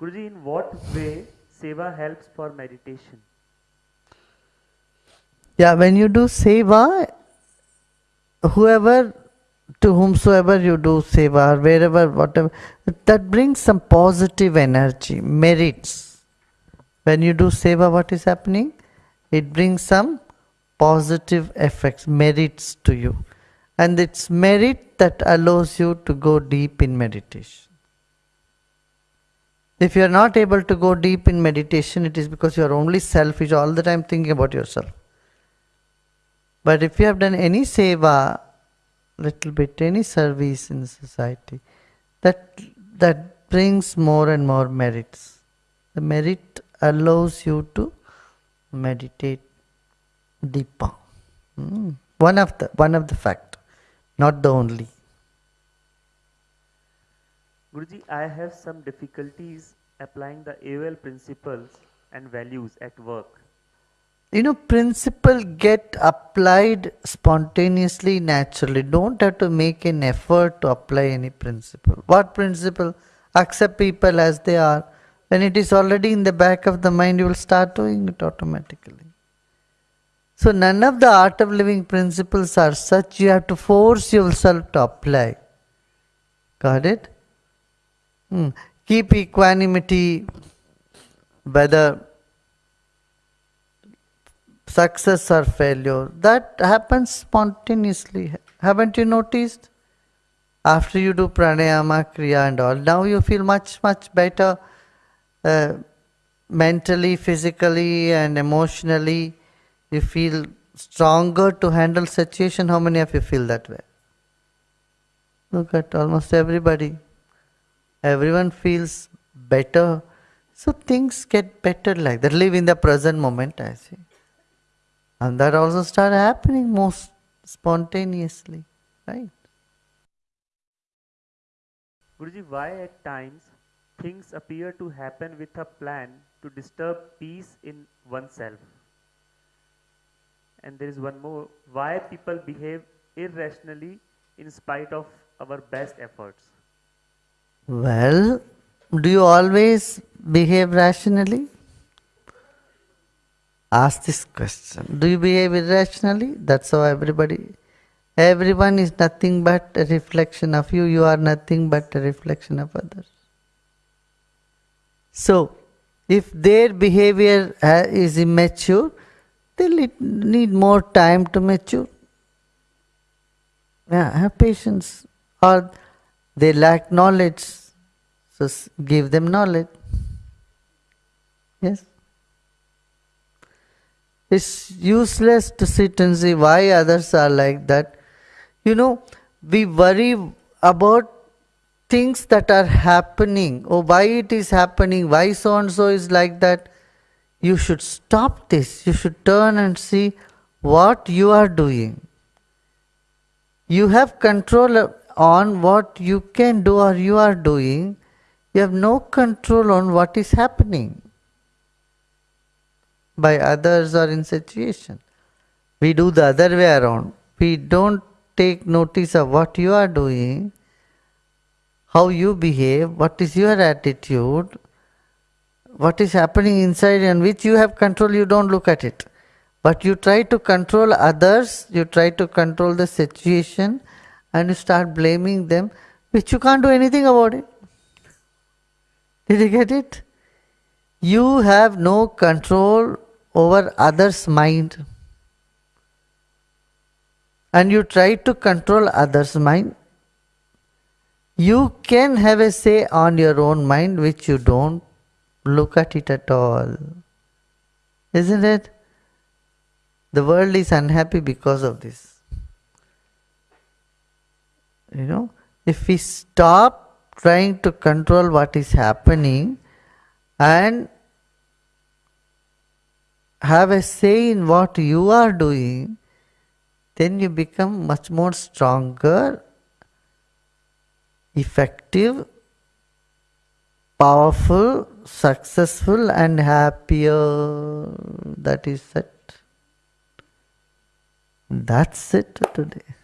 Guruji, in what way seva helps for meditation? Yeah, when you do seva, whoever to whomsoever you do seva, wherever, whatever, that brings some positive energy, merits. When you do seva, what is happening? It brings some positive effects, merits to you. And it's merit that allows you to go deep in meditation. If you are not able to go deep in meditation, it is because you are only selfish, all the time thinking about yourself. But if you have done any seva, little bit, any service in society, that that brings more and more merits. The merit allows you to meditate deeper. Mm. One of the one of the fact, not the only. Guruji, I have some difficulties applying the AOL principles and values at work. You know, principle get applied spontaneously, naturally. Don't have to make an effort to apply any principle. What principle? Accept people as they are. When it is already in the back of the mind, you will start doing it automatically. So none of the art of living principles are such you have to force yourself to apply. Got it? Hmm. Keep equanimity, whether success or failure. That happens spontaneously. Haven't you noticed? After you do pranayama, kriya, and all, now you feel much, much better uh, mentally, physically, and emotionally. You feel stronger to handle situation. How many of you feel that way? Look at almost everybody everyone feels better. So things get better like that. Live in the present moment, I see. And that also start happening most spontaneously, right? Guruji, why at times things appear to happen with a plan to disturb peace in oneself? And there is one more. Why people behave irrationally in spite of our best efforts? Well, do you always behave rationally? Ask this question. Do you behave irrationally? That's how everybody, everyone is nothing but a reflection of you. You are nothing but a reflection of others. So, if their behavior uh, is immature, they'll need more time to mature. Yeah, have patience. Or they lack knowledge. So give them knowledge. Yes. It's useless to sit and see why others are like that. You know, we worry about things that are happening. Oh, why it is happening? Why so and so is like that? You should stop this. You should turn and see what you are doing. You have control on what you can do or you are doing, you have no control on what is happening by others or in situation. We do the other way around. We don't take notice of what you are doing, how you behave, what is your attitude, what is happening inside and which you have control, you don't look at it. But you try to control others, you try to control the situation, and you start blaming them, which you can't do anything about it. Did you get it? You have no control over others' mind. And you try to control others' mind. You can have a say on your own mind, which you don't look at it at all. Isn't it? The world is unhappy because of this. You know, if we stop trying to control what is happening and have a say in what you are doing, then you become much more stronger, effective, powerful, successful, and happier. That is it. That's it today.